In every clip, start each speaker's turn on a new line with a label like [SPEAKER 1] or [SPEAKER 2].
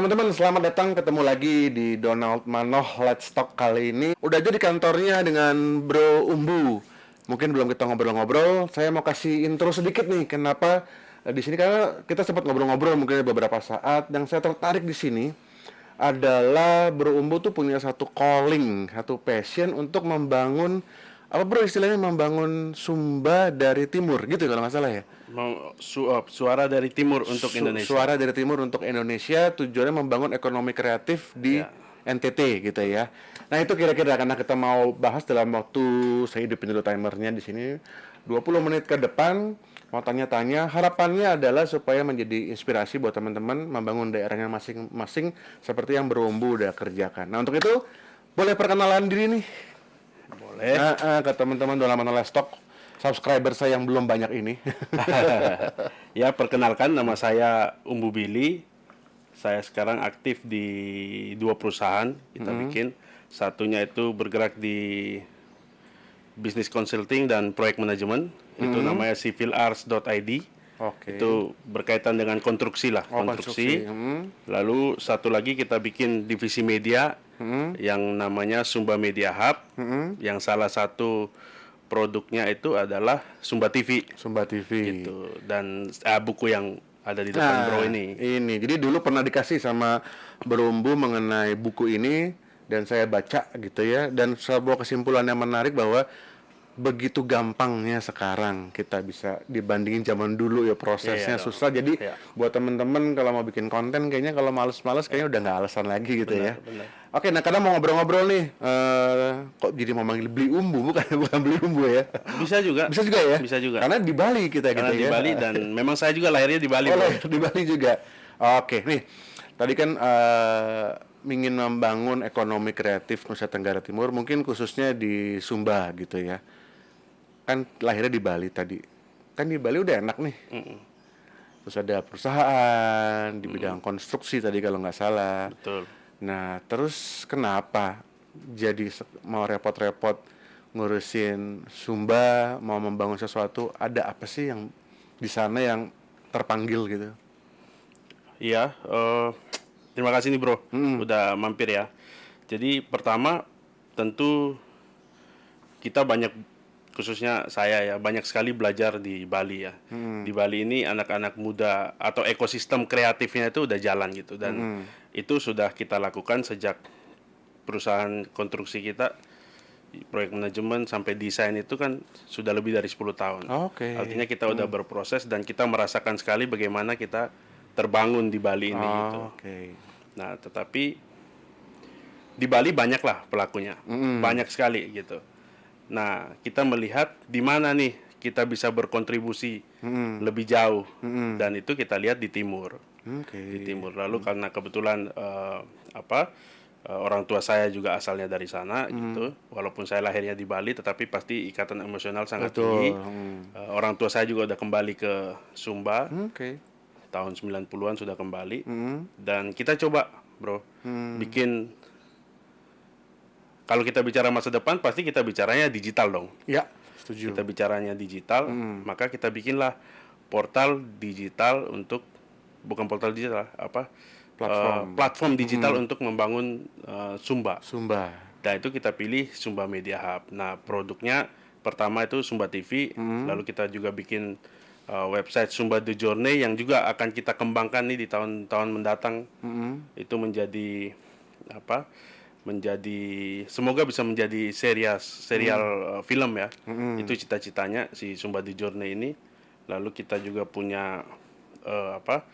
[SPEAKER 1] teman-teman, selamat datang ketemu lagi di Donald Manoh Let's Talk kali ini. Udah aja di kantornya dengan Bro Umbu. Mungkin belum kita ngobrol-ngobrol, saya mau kasih intro sedikit nih kenapa eh, di sini karena kita sempat ngobrol-ngobrol mungkin beberapa saat yang saya tertarik di sini adalah Bro Umbu tuh punya satu calling, satu passion untuk membangun apa bro istilahnya membangun Sumba dari timur gitu kalau nggak salah ya
[SPEAKER 2] Mau su uh, suara dari timur untuk
[SPEAKER 1] Su-
[SPEAKER 2] Indonesia.
[SPEAKER 1] Suara dari timur untuk Indonesia tujuannya membangun ekonomi kreatif di
[SPEAKER 2] Ya.
[SPEAKER 1] NTT gitu ya. Nah itu kira-kira karena kita mau bahas dalam waktu saya hidupin dulu timernya di sini 20 menit ke depan mau tanya-tanya harapannya adalah supaya menjadi inspirasi buat teman-teman membangun daerahnya masing-masing seperti yang berumbu udah kerjakan. Nah untuk itu boleh perkenalan diri nih
[SPEAKER 2] Boleh.
[SPEAKER 1] Nah, eh, ke teman-teman dalam Manala Stock subscriber saya yang belum banyak ini.
[SPEAKER 2] ya, perkenalkan nama saya Umbu Billy. Saya sekarang aktif di dua perusahaan kita
[SPEAKER 1] Hmm.
[SPEAKER 2] bikin. Satunya itu bergerak di bisnis consulting dan proyek manajemen. Itu
[SPEAKER 1] Hmm.
[SPEAKER 2] namanya civilars.id.
[SPEAKER 1] Oke.
[SPEAKER 2] Itu berkaitan dengan konstruksi lah,
[SPEAKER 1] Oh,
[SPEAKER 2] konstruksi.
[SPEAKER 1] Hmm.
[SPEAKER 2] Lalu satu lagi kita bikin divisi media
[SPEAKER 1] Hmm.
[SPEAKER 2] yang namanya Sumba Media Hub.
[SPEAKER 1] Hmm.
[SPEAKER 2] Yang salah satu produknya itu adalah Sumba TV
[SPEAKER 1] Sumba TV.
[SPEAKER 2] gitu dan ah, buku yang ada di depan bro ini
[SPEAKER 1] Ini. Jadi dulu pernah dikasih sama Berumbu mengenai buku ini dan saya baca gitu ya dan sebuah kesimpulan yang menarik bahwa begitu gampangnya sekarang kita bisa dibandingin zaman dulu ya prosesnya
[SPEAKER 2] Iya,
[SPEAKER 1] susah jadi
[SPEAKER 2] Iya.
[SPEAKER 1] buat temen-temen kalau mau bikin konten kayaknya kalau males-males kayaknya udah nggak alasan lagi gitu ya
[SPEAKER 2] benar.
[SPEAKER 1] oke nah kadang mau ngobrol-ngobrol nih eh, kok jadi mau manggil beli umbu bukan bukan beli umbu ya
[SPEAKER 2] bisa juga
[SPEAKER 1] bisa juga ya
[SPEAKER 2] Bisa juga.
[SPEAKER 1] karena di Bali kita
[SPEAKER 2] karena
[SPEAKER 1] gitu
[SPEAKER 2] di
[SPEAKER 1] ya
[SPEAKER 2] Bali dan memang saya juga lahirnya di Bali
[SPEAKER 1] Oh, lahir di Bali juga. Oke, nih. Tadi kan eh, ingin membangun ekonomi kreatif Nusa Tenggara Timur, mungkin khususnya di Sumba gitu ya. Kan lahirnya di Bali tadi. Kan di Bali udah enak nih. Terus ada perusahaan di bidang konstruksi tadi kalau nggak salah.
[SPEAKER 2] betul
[SPEAKER 1] Nah, terus kenapa jadi mau repot-repot ngurusin Sumba, mau membangun sesuatu, ada apa sih yang di sana yang terpanggil gitu?
[SPEAKER 2] iya eh, terima kasih nih bro udah mampir ya jadi pertama tentu kita banyak khususnya saya ya banyak sekali belajar di Bali ya di Bali ini anak-anak muda atau ekosistem kreatifnya itu udah jalan gitu dan itu sudah kita lakukan sejak perusahaan konstruksi kita proyek manajemen sampai desain itu kan sudah lebih dari 10 tahun.
[SPEAKER 1] Oke.
[SPEAKER 2] Artinya kita udah berproses dan kita merasakan sekali bagaimana kita terbangun di Bali ini gitu.
[SPEAKER 1] Oh, Oke.
[SPEAKER 2] Nah, tetapi di Bali banyaklah pelakunya, banyak sekali gitu. Nah, kita melihat di mana nih kita bisa berkontribusi lebih jauh, dan itu kita lihat di timur,
[SPEAKER 1] Oke.
[SPEAKER 2] di timur. Lalu karena kebetulan eh, apa eh, orang tua saya juga asalnya dari sana gitu, walaupun saya lahirnya di Bali, tetapi pasti ikatan emosional sangat
[SPEAKER 1] Betul.
[SPEAKER 2] tinggi.
[SPEAKER 1] Hmm.
[SPEAKER 2] Orang tua saya juga udah kembali ke Sumba
[SPEAKER 1] Oke.
[SPEAKER 2] tahun 90-an sudah kembali
[SPEAKER 1] Hmm.
[SPEAKER 2] dan kita coba bro bikin kalau kita bicara masa depan pasti kita bicaranya digital dong
[SPEAKER 1] Ya, setuju.
[SPEAKER 2] kita bicaranya digital maka kita bikinlah portal digital untuk bukan portal digital apa
[SPEAKER 1] Platform.
[SPEAKER 2] eh, platform digital untuk membangun eh, Sumba
[SPEAKER 1] Sumba.
[SPEAKER 2] Nah itu kita pilih Sumba Media Hub. Nah produknya pertama itu Sumba TV, lalu kita juga bikin uh, website Sumba The Journey yang juga akan kita kembangkan nih di tahun-tahun mendatang. Itu menjadi apa? Menjadi semoga bisa menjadi serial serial uh, film ya. Itu cita-citanya si Sumba The Journey ini. Lalu kita juga punya uh, apa?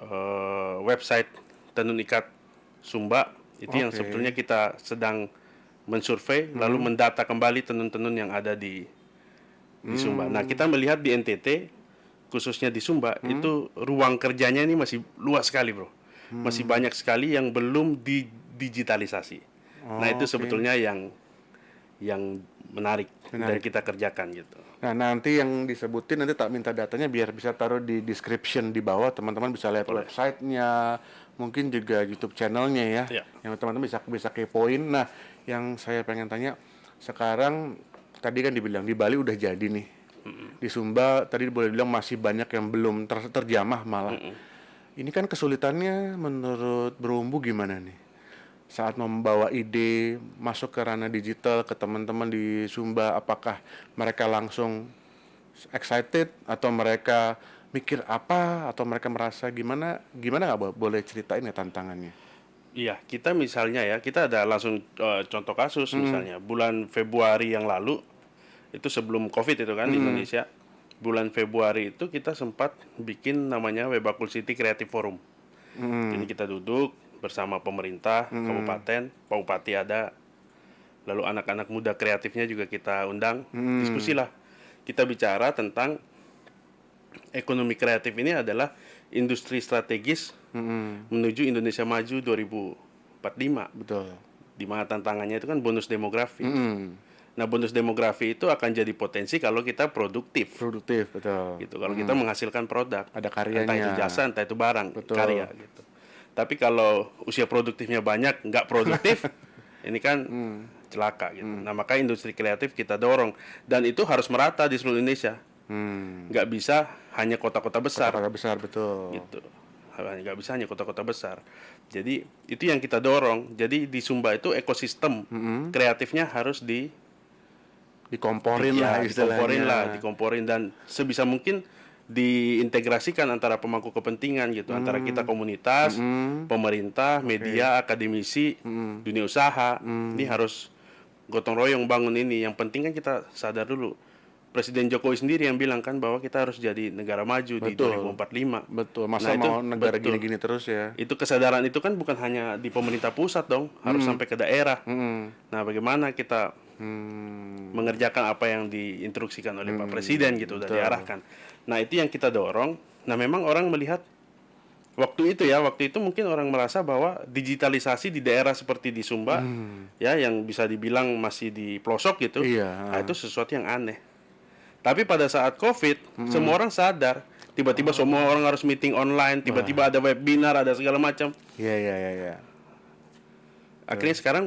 [SPEAKER 2] uh, website tenun ikat Sumba itu yang
[SPEAKER 1] Oke.
[SPEAKER 2] sebetulnya kita sedang mensurvei lalu mendata kembali tenun-tenun yang ada di di Sumba. Nah, kita melihat di NTT khususnya di Sumba itu ruang kerjanya ini masih luas sekali, Bro. Masih banyak sekali yang belum didigitalisasi. nah, itu sebetulnya yang yang menarik, dan kita kerjakan gitu.
[SPEAKER 1] Nah, nanti yang disebutin nanti tak minta datanya biar bisa taruh di description di bawah teman-teman bisa lihat websitenya, mungkin juga YouTube channelnya ya,
[SPEAKER 2] Iya.
[SPEAKER 1] yang teman-teman bisa bisa kepoin. Nah, yang saya pengen tanya sekarang tadi kan dibilang di Bali udah jadi nih, di Sumba tadi boleh bilang masih banyak yang belum ter- terjamah malah. Ini kan kesulitannya menurut Berumbu gimana nih? Saat membawa ide masuk ke ranah digital ke teman-teman di Sumba, apakah mereka langsung excited atau mereka mikir apa atau mereka merasa gimana? Gimana nggak Bo? boleh ceritain ya tantangannya?
[SPEAKER 2] Iya, kita misalnya ya, kita ada langsung eh, contoh kasus misalnya bulan Februari yang lalu itu sebelum Covid itu kan di Indonesia. Bulan Februari itu kita sempat bikin namanya Webakul City Creative Forum. Jadi kita duduk bersama pemerintah, kabupaten, Pak Bupati ada, lalu anak-anak muda kreatifnya juga kita undang, diskusi lah. Kita bicara tentang ekonomi kreatif ini adalah industri strategis menuju Indonesia Maju 2045
[SPEAKER 1] Betul.
[SPEAKER 2] di mana tantangannya itu kan bonus demografi.
[SPEAKER 1] Mm.
[SPEAKER 2] Nah, bonus demografi itu akan jadi potensi kalau kita produktif
[SPEAKER 1] Produktif, betul.
[SPEAKER 2] gitu. Kalau kita menghasilkan produk,
[SPEAKER 1] Ada
[SPEAKER 2] entah itu
[SPEAKER 1] karyanya.
[SPEAKER 2] jasa, entah itu barang,
[SPEAKER 1] Betul.
[SPEAKER 2] karya gitu. Tapi kalau usia produktifnya banyak, nggak produktif, ini kan
[SPEAKER 1] Hmm.
[SPEAKER 2] celaka gitu. Nah, maka industri kreatif kita dorong dan itu harus merata di seluruh Indonesia.
[SPEAKER 1] Hmm.
[SPEAKER 2] Nggak bisa hanya kota-kota besar
[SPEAKER 1] Kota besar betul.
[SPEAKER 2] gitu nggak bisa hanya kota-kota besar jadi itu yang kita dorong jadi di Sumba itu ekosistem kreatifnya harus di
[SPEAKER 1] Dikomporin
[SPEAKER 2] ya,
[SPEAKER 1] lah istilahnya.
[SPEAKER 2] dikomporin lah dikomporin dan sebisa mungkin diintegrasikan antara pemangku kepentingan gitu antara kita komunitas pemerintah media akademisi dunia usaha ini harus gotong royong bangun ini yang penting kan kita sadar dulu Presiden Jokowi sendiri yang bilang kan bahwa kita harus jadi negara maju di
[SPEAKER 1] Betul.
[SPEAKER 2] 2045
[SPEAKER 1] Betul. Masa
[SPEAKER 2] Nah, itu
[SPEAKER 1] mau negara
[SPEAKER 2] betul.
[SPEAKER 1] gini-gini terus ya?
[SPEAKER 2] itu kesadaran itu kan bukan hanya di pemerintah pusat dong, harus sampai ke daerah.
[SPEAKER 1] Hmm.
[SPEAKER 2] Nah, bagaimana kita
[SPEAKER 1] Hmm.
[SPEAKER 2] mengerjakan apa yang diinstruksikan oleh Pak Presiden gitu, udah diarahkan. Nah, itu yang kita dorong. Nah, memang orang melihat waktu itu ya, waktu itu mungkin orang merasa bahwa digitalisasi di daerah seperti di Sumba, ya, yang bisa dibilang masih di pelosok gitu,
[SPEAKER 1] Iya.
[SPEAKER 2] nah, itu sesuatu yang aneh. Tapi pada saat COVID, semua orang sadar. Tiba-tiba semua orang harus meeting online, tiba-tiba ada webinar, ada segala macam.
[SPEAKER 1] Iya, iya, iya, iya.
[SPEAKER 2] Akhirnya sekarang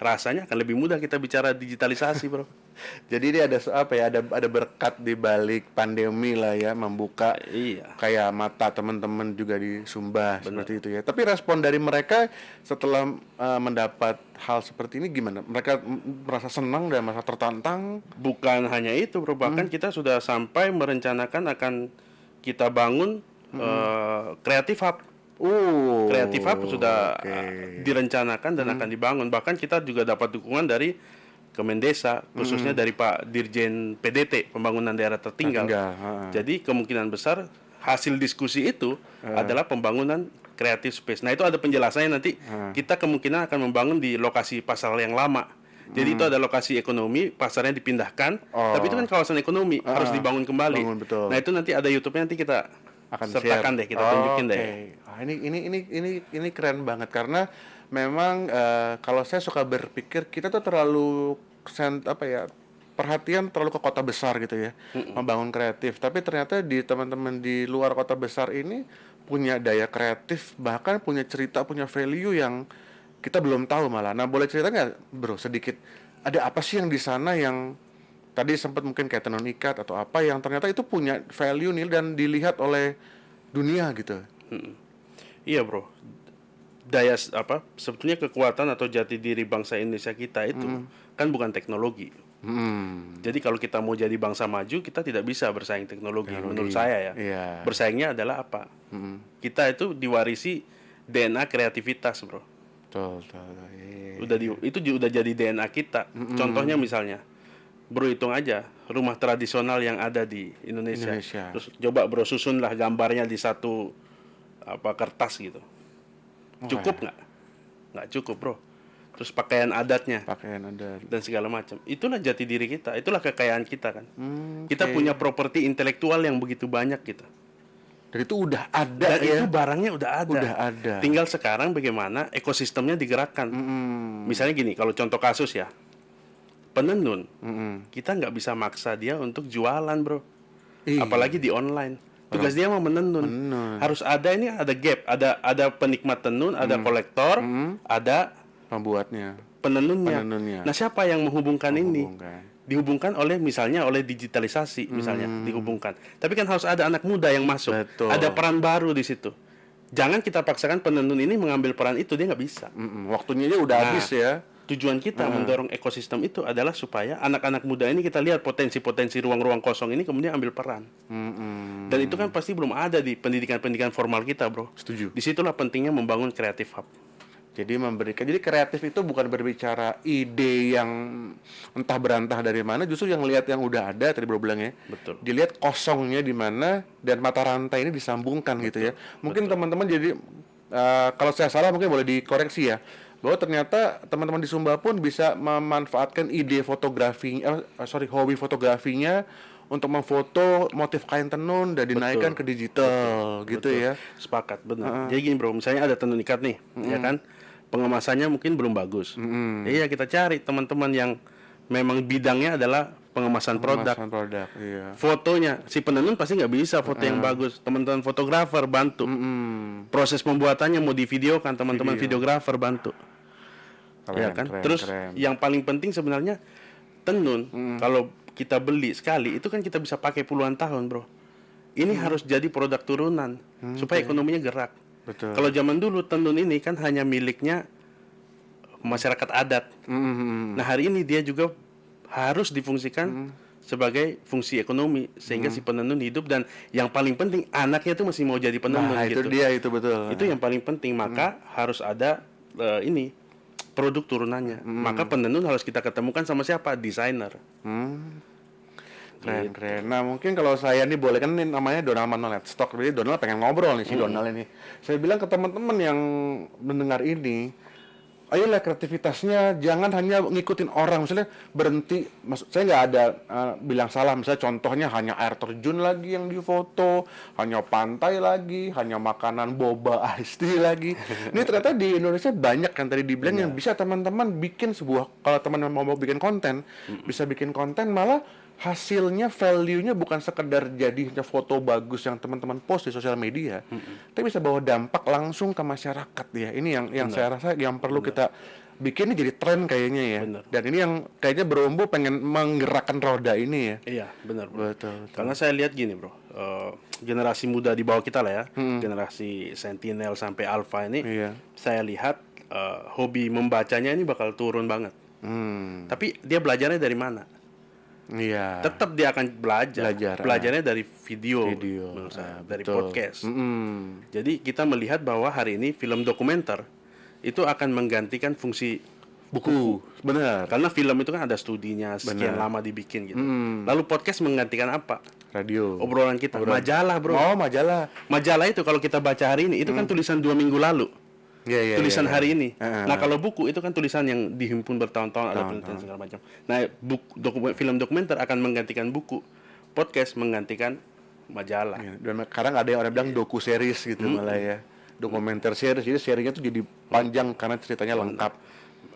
[SPEAKER 2] rasanya akan lebih mudah kita bicara digitalisasi, bro.
[SPEAKER 1] Jadi ini ada apa ya? Ada ada berkat di balik pandemi lah ya, membuka
[SPEAKER 2] iya.
[SPEAKER 1] kayak mata teman-teman juga di Sumba seperti itu ya. Tapi respon dari mereka setelah uh, mendapat hal seperti ini gimana? Mereka merasa senang dan merasa tertantang.
[SPEAKER 2] Bukan hanya itu, bro. Bahkan kita sudah sampai merencanakan akan kita bangun kreatif hub.
[SPEAKER 1] Uh,
[SPEAKER 2] Kreatif hub sudah eh, direncanakan dan akan dibangun. Bahkan kita juga dapat dukungan dari Kemendesa, khususnya dari Pak Dirjen PDT, Pembangunan Daerah Tertinggal.
[SPEAKER 1] Tertinggal, ha.
[SPEAKER 2] Jadi kemungkinan besar hasil diskusi itu adalah pembangunan kreatif space. Nah itu ada penjelasannya nanti. Kita kemungkinan akan membangun di lokasi pasar yang lama. Jadi itu ada lokasi ekonomi, pasarnya dipindahkan.
[SPEAKER 1] Oh.
[SPEAKER 2] Tapi itu kan kawasan ekonomi, harus dibangun kembali.
[SPEAKER 1] Bangun, betul.
[SPEAKER 2] Nah itu nanti ada YouTube-nya nanti kita
[SPEAKER 1] akan
[SPEAKER 2] sertakan
[SPEAKER 1] share.
[SPEAKER 2] deh, kita
[SPEAKER 1] Oh,
[SPEAKER 2] tunjukin
[SPEAKER 1] oke.
[SPEAKER 2] deh.
[SPEAKER 1] Ah, ini ini ini ini ini keren banget karena memang eh, kalau saya suka berpikir kita tuh terlalu sent apa ya perhatian terlalu ke kota besar gitu ya membangun kreatif. Tapi ternyata di teman-teman di luar kota besar ini punya daya kreatif bahkan punya cerita punya value yang kita belum tahu malah. Nah boleh cerita nggak bro sedikit? Ada apa sih yang di sana yang tadi sempat mungkin kayak tenun ikat atau apa yang ternyata itu punya value nih dan dilihat oleh dunia gitu.
[SPEAKER 2] Iya bro, daya apa sebetulnya kekuatan atau jati diri bangsa Indonesia kita itu kan bukan teknologi.
[SPEAKER 1] Hmm.
[SPEAKER 2] Jadi kalau kita mau jadi bangsa maju, kita tidak bisa bersaing teknologi, menurut saya ya.
[SPEAKER 1] Iya.
[SPEAKER 2] Bersaingnya adalah apa?
[SPEAKER 1] Mm-mm.
[SPEAKER 2] Kita itu diwarisi DNA kreativitas, bro.
[SPEAKER 1] Betul, betul, betul. Iya.
[SPEAKER 2] Udah di, itu udah jadi DNA kita. Contohnya misalnya, bro hitung aja rumah tradisional yang ada di Indonesia.
[SPEAKER 1] Indonesia.
[SPEAKER 2] Terus coba bro susunlah gambarnya di satu apa kertas gitu.
[SPEAKER 1] Oh,
[SPEAKER 2] Cukup
[SPEAKER 1] iya.
[SPEAKER 2] nggak? Nggak cukup, bro. Terus pakaian adatnya
[SPEAKER 1] Pakaian ada.
[SPEAKER 2] dan segala macam. Itulah jati diri kita, itulah kekayaan kita kan.
[SPEAKER 1] Hmm,
[SPEAKER 2] Kita
[SPEAKER 1] oke.
[SPEAKER 2] punya properti intelektual yang begitu banyak gitu.
[SPEAKER 1] Dan itu udah ada
[SPEAKER 2] Dan
[SPEAKER 1] ya.
[SPEAKER 2] itu barangnya udah ada.
[SPEAKER 1] Udah ada.
[SPEAKER 2] Tinggal sekarang bagaimana ekosistemnya digerakkan.
[SPEAKER 1] Mm-mm.
[SPEAKER 2] Misalnya gini, kalau contoh kasus ya, penenun,
[SPEAKER 1] Mm-mm.
[SPEAKER 2] kita nggak bisa maksa dia untuk jualan, bro.
[SPEAKER 1] Iya.
[SPEAKER 2] Apalagi di online. Tugas dia mau menenun.
[SPEAKER 1] Menenun.
[SPEAKER 2] Harus ada ini ada gap, ada ada penikmat tenun, ada kolektor, ada
[SPEAKER 1] Pembuatnya.
[SPEAKER 2] penenunnya.
[SPEAKER 1] Penenunnya.
[SPEAKER 2] Nah, siapa yang menghubungkan, ini?
[SPEAKER 1] Menghubungkan.
[SPEAKER 2] Dihubungkan oleh misalnya oleh digitalisasi misalnya dihubungkan. Tapi kan harus ada anak muda yang masuk.
[SPEAKER 1] Betul.
[SPEAKER 2] Ada peran baru di situ. jangan kita paksakan penenun ini mengambil peran itu dia nggak bisa.
[SPEAKER 1] Mm-mm, waktunya aja udah
[SPEAKER 2] Nah,
[SPEAKER 1] habis ya.
[SPEAKER 2] Tujuan kita mendorong ekosistem itu adalah supaya anak-anak muda ini kita lihat potensi-potensi ruang-ruang kosong ini kemudian ambil peran.
[SPEAKER 1] Mm-mm.
[SPEAKER 2] Dan itu kan pasti belum ada di pendidikan-pendidikan formal kita, bro.
[SPEAKER 1] Setuju.
[SPEAKER 2] Di situlah pentingnya membangun kreatif hub.
[SPEAKER 1] Jadi memberikan jadi kreatif itu bukan berbicara ide yang entah berantah dari mana, justru yang lihat yang udah ada tadi bro bilang ya.
[SPEAKER 2] Betul.
[SPEAKER 1] Dilihat kosongnya di mana dan mata rantai ini disambungkan gitu ya. Mungkin teman-teman jadi eh, kalau saya salah mungkin boleh dikoreksi ya. Bahwa ternyata teman-teman di Sumba pun bisa memanfaatkan ide fotografi eh, sorry hobi fotografinya untuk memfoto motif kain tenun dan dinaikkan ke digital gitu
[SPEAKER 2] Betul.
[SPEAKER 1] ya.
[SPEAKER 2] Sepakat, benar. Jadi gini, bro, misalnya ada tenun ikat nih, ya kan? Pengemasannya mungkin belum bagus. Iya, kita cari teman-teman yang memang bidangnya adalah pengemasan produk.
[SPEAKER 1] Pemasaran produk, iya.
[SPEAKER 2] Fotonya, si penenun pasti nggak bisa foto yang bagus. Teman-teman fotografer bantu.
[SPEAKER 1] Mm.
[SPEAKER 2] Proses pembuatannya mau divideokan, teman-teman videografer bantu.
[SPEAKER 1] Keren,
[SPEAKER 2] ya kan?
[SPEAKER 1] keren,
[SPEAKER 2] Terus
[SPEAKER 1] keren.
[SPEAKER 2] yang paling penting sebenarnya tenun kalau kita beli sekali itu kan kita bisa pakai puluhan tahun, Bro. Ini harus jadi produk turunan supaya ekonominya gerak.
[SPEAKER 1] Betul.
[SPEAKER 2] Kalau zaman dulu tenun ini kan hanya miliknya masyarakat adat.
[SPEAKER 1] Mm.
[SPEAKER 2] Nah, hari ini dia juga harus difungsikan sebagai fungsi ekonomi sehingga si penenun hidup dan yang paling penting anaknya itu masih mau jadi penenun
[SPEAKER 1] Nah, itu
[SPEAKER 2] gitu.
[SPEAKER 1] dia itu betul.
[SPEAKER 2] Itu yang paling penting, maka harus ada eh, ini produk turunannya. Maka penenun harus kita ketemukan sama siapa? Desainer.
[SPEAKER 1] Hmm. Keren, keren. Nah, mungkin kalau saya nih boleh kan ini namanya Donald Manolet Stock. Jadi Donald pengen ngobrol nih si Donald ini. Saya bilang ke teman-teman yang mendengar ini, ayolah kreativitasnya jangan hanya ngikutin orang. Misalnya berhenti, maksud saya nggak ada eh, bilang salah. Misalnya contohnya hanya air terjun lagi yang difoto, hanya pantai lagi, hanya makanan boba tea lagi. Ini ternyata di Indonesia banyak kan tadi dibilang yang bisa teman-teman bikin sebuah kalau teman mau mau bikin konten, bisa bikin konten malah hasilnya value-nya bukan sekedar jadinya foto bagus yang teman-teman post di sosial media, tapi bisa bawa dampak langsung ke masyarakat ya. Ini yang yang saya rasa yang perlu kita bikin ini jadi tren kayaknya ya.
[SPEAKER 2] Benar.
[SPEAKER 1] Dan ini yang kayaknya berumbu pengen menggerakkan roda ini ya.
[SPEAKER 2] Iya, benar.
[SPEAKER 1] Betul. betul.
[SPEAKER 2] Karena saya lihat gini, bro. Eh, generasi muda di bawah kita lah ya, generasi Sentinel sampai Alpha ini,
[SPEAKER 1] Iya.
[SPEAKER 2] saya lihat eh, hobi membacanya ini bakal turun banget.
[SPEAKER 1] Hmm.
[SPEAKER 2] Tapi dia belajarnya dari mana?
[SPEAKER 1] Iya.
[SPEAKER 2] Tetap dia akan belajar.
[SPEAKER 1] Belajar, ah.
[SPEAKER 2] Belajarnya dari video,
[SPEAKER 1] Video,
[SPEAKER 2] menurut saya,
[SPEAKER 1] ah,
[SPEAKER 2] dari
[SPEAKER 1] betul.
[SPEAKER 2] podcast.
[SPEAKER 1] Mm-mm.
[SPEAKER 2] Jadi kita melihat bahwa hari ini film dokumenter itu akan menggantikan fungsi
[SPEAKER 1] Buku. Benar.
[SPEAKER 2] karena film itu kan ada studinya sekian
[SPEAKER 1] Benar.
[SPEAKER 2] lama dibikin gitu.
[SPEAKER 1] Mm.
[SPEAKER 2] Lalu podcast menggantikan apa?
[SPEAKER 1] Radio.
[SPEAKER 2] Obrolan kita, majalah bro.
[SPEAKER 1] Oh, majalah.
[SPEAKER 2] Majalah itu kalau kita baca hari ini itu kan tulisan dua minggu lalu,
[SPEAKER 1] Iya, iya.
[SPEAKER 2] tulisan
[SPEAKER 1] iya,
[SPEAKER 2] hari
[SPEAKER 1] iya.
[SPEAKER 2] ini.
[SPEAKER 1] Heeh.
[SPEAKER 2] Nah kalau buku itu kan tulisan yang dihimpun bertahun-tahun ada penelitian segala macam. Nah buku dokumen, film dokumenter akan menggantikan buku, podcast menggantikan majalah.
[SPEAKER 1] Iya, Dan sekarang ada yang orang bilang doku series gitu malah ya. Dokumenter series, jadi serinya tuh jadi panjang karena ceritanya lengkap.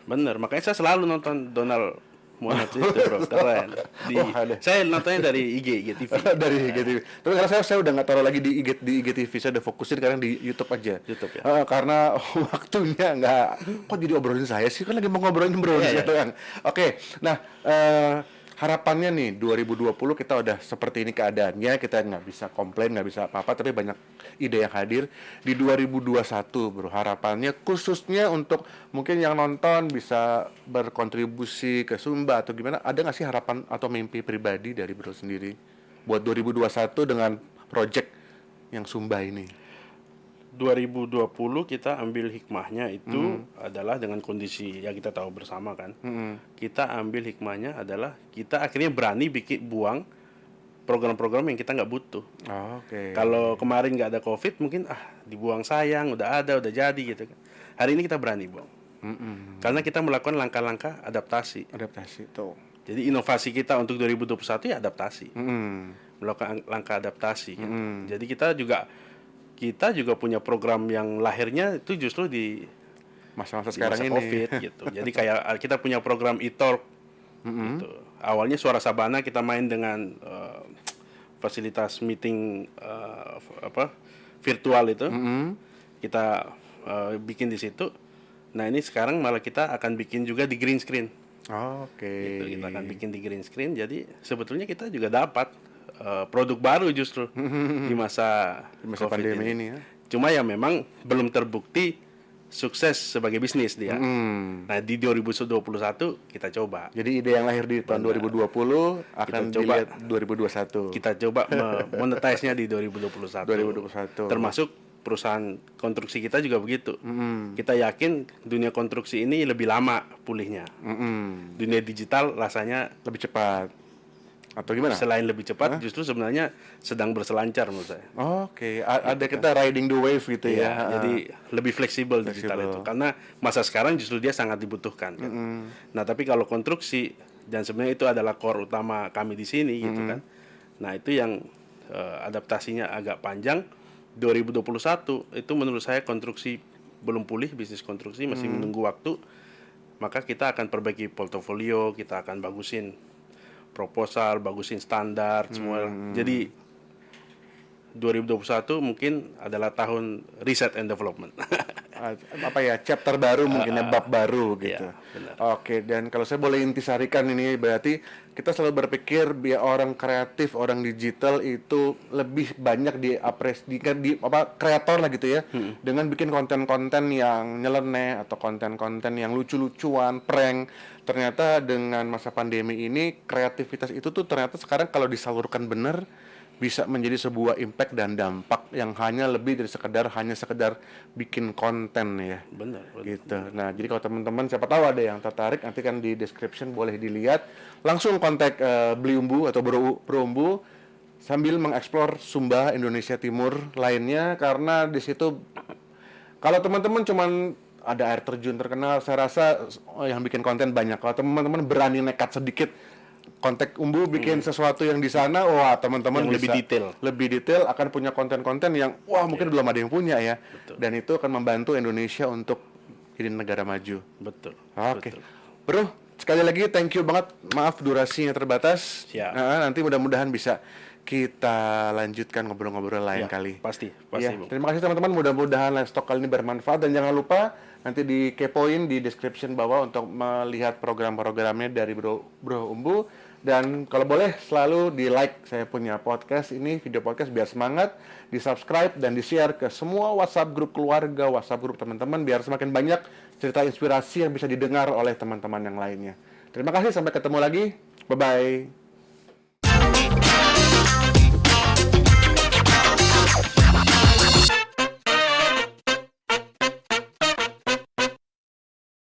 [SPEAKER 2] Bener, makanya saya selalu nonton Donald Muhammad itu bro, keren. Di,
[SPEAKER 1] Oh, ada.
[SPEAKER 2] saya nontonnya dari IG, IGTV.
[SPEAKER 1] dari IGTV. Tapi karena saya saya udah nggak taruh lagi di IG, di IGTV, saya udah fokusin sekarang di YouTube aja.
[SPEAKER 2] YouTube ya.
[SPEAKER 1] Eh, karena waktunya nggak, kok jadi obrolin saya sih? Kan lagi mau ngobrolin bro
[SPEAKER 2] Iya, iya.
[SPEAKER 1] sekarang. Oke, nah eh, harapannya nih 2020 kita udah seperti ini keadaannya, kita nggak bisa komplain, nggak bisa apa-apa, tapi banyak ide yang hadir di 2021 bro. Harapannya khususnya untuk mungkin yang nonton bisa berkontribusi ke Sumba atau gimana? Ada nggak sih harapan atau mimpi pribadi dari bro sendiri buat 2021 dengan project yang Sumba ini?
[SPEAKER 2] 2020 kita ambil hikmahnya itu adalah dengan kondisi yang kita tahu bersama kan. Kita ambil hikmahnya adalah kita akhirnya berani bikin buang program-program yang kita nggak butuh.
[SPEAKER 1] Oh, Oke.
[SPEAKER 2] Kalau kemarin nggak ada covid mungkin ah dibuang sayang, udah ada, udah jadi gitu kan. Hari ini kita berani buang.
[SPEAKER 1] Mm-mm.
[SPEAKER 2] Karena kita melakukan langkah-langkah adaptasi.
[SPEAKER 1] Adaptasi tuh.
[SPEAKER 2] Jadi inovasi kita untuk 2021 ya adaptasi.
[SPEAKER 1] Mm-mm.
[SPEAKER 2] melakukan langkah adaptasi. gitu.
[SPEAKER 1] Mm.
[SPEAKER 2] Jadi kita juga kita juga punya program yang lahirnya itu justru di,
[SPEAKER 1] Masa-masa
[SPEAKER 2] di
[SPEAKER 1] sekarang
[SPEAKER 2] masa
[SPEAKER 1] ini.
[SPEAKER 2] COVID gitu. Jadi kayak uh, kita punya program e-talk gitu. Awalnya Suara Sabana kita main dengan uh, fasilitas meeting uh, apa virtual itu.
[SPEAKER 1] Mm-mm.
[SPEAKER 2] Kita uh, bikin di situ. Nah, ini sekarang malah kita akan bikin juga di green screen.
[SPEAKER 1] Oke.
[SPEAKER 2] Gitu, kita akan bikin di green screen. Jadi sebetulnya kita juga dapat uh, produk baru justru di masa,
[SPEAKER 1] Di masa
[SPEAKER 2] COVID
[SPEAKER 1] pandemi ini ya.
[SPEAKER 2] Cuma ya memang belum terbukti sukses sebagai bisnis dia.
[SPEAKER 1] Hmm.
[SPEAKER 2] Nah, di 2021 kita coba.
[SPEAKER 1] Jadi ide yang lahir di tahun 2020 akan
[SPEAKER 2] Kita coba.
[SPEAKER 1] dilihat 2021.
[SPEAKER 2] Kita coba monetize-nya di 2021.
[SPEAKER 1] 2021.
[SPEAKER 2] Termasuk perusahaan konstruksi kita juga begitu. Kita yakin dunia konstruksi ini lebih lama pulihnya.
[SPEAKER 1] Mm-mm.
[SPEAKER 2] Dunia digital rasanya
[SPEAKER 1] Lebih cepat. Atau gimana?
[SPEAKER 2] selain lebih cepat justru sebenarnya sedang berselancar menurut saya.
[SPEAKER 1] Oke, a- ada kita riding the wave gitu
[SPEAKER 2] Iya,
[SPEAKER 1] ya.
[SPEAKER 2] jadi lebih fleksibel digital itu karena masa sekarang justru dia sangat dibutuhkan. kan. Nah, tapi kalau konstruksi dan sebenarnya itu adalah core utama kami di sini gitu kan. Nah, itu yang eh, adaptasinya agak panjang. 2021 itu menurut saya konstruksi belum pulih bisnis konstruksi masih menunggu waktu. Maka kita akan perbaiki portofolio, kita akan bagusin proposal, bagusin standar semua. Jadi 2021 mungkin adalah tahun research and development.
[SPEAKER 1] Ah, apa ya chapter baru mungkin ya bab baru gitu.
[SPEAKER 2] iya, benar.
[SPEAKER 1] Oke, dan kalau saya boleh intisarikan ini berarti kita selalu berpikir biar orang kreatif, orang digital itu lebih banyak diapres di, di apa kreator lah gitu ya. Dengan bikin konten-konten yang nyeleneh atau konten-konten yang lucu-lucuan, prank. Ternyata dengan masa pandemi ini kreativitas itu tuh ternyata sekarang kalau disalurkan benar bisa menjadi sebuah impact dan dampak yang hanya lebih dari sekedar hanya sekedar bikin konten ya
[SPEAKER 2] Benar. benar.
[SPEAKER 1] gitu. Nah, jadi kalau teman-teman siapa tahu ada yang tertarik nanti kan di description boleh dilihat langsung kontak eh, Beli Umbu atau Bro, Umbu sambil mengeksplor Sumba Indonesia Timur lainnya karena di situ kalau teman-teman cuman ada air terjun terkenal, saya rasa yang bikin konten banyak. Kalau teman-teman berani nekat sedikit kontak Umbu bikin sesuatu yang di sana, wah teman-teman
[SPEAKER 2] lebih detail.
[SPEAKER 1] lebih detail akan punya konten-konten yang wah mungkin belum ada yang punya ya. Dan itu akan membantu Indonesia untuk jadi negara maju.
[SPEAKER 2] Betul.
[SPEAKER 1] Oke.
[SPEAKER 2] betul.
[SPEAKER 1] Bro, sekali lagi thank you banget. Maaf durasinya terbatas.
[SPEAKER 2] Siap.
[SPEAKER 1] Nah, nanti mudah-mudahan bisa kita lanjutkan ngobrol-ngobrol lain
[SPEAKER 2] Ya,
[SPEAKER 1] kali.
[SPEAKER 2] Pasti, pasti,
[SPEAKER 1] Ya, terima kasih teman-teman. Mudah-mudahan live stock kali ini bermanfaat dan jangan lupa nanti dikepoin di description bawah untuk melihat program-programnya dari Bro Bro Umbu dan kalau boleh selalu di like saya punya podcast ini video podcast biar semangat, di subscribe dan di share ke semua WhatsApp grup keluarga, WhatsApp grup teman-teman biar semakin banyak cerita inspirasi yang bisa didengar oleh teman-teman yang lainnya. Terima kasih sampai ketemu lagi. Bye bye.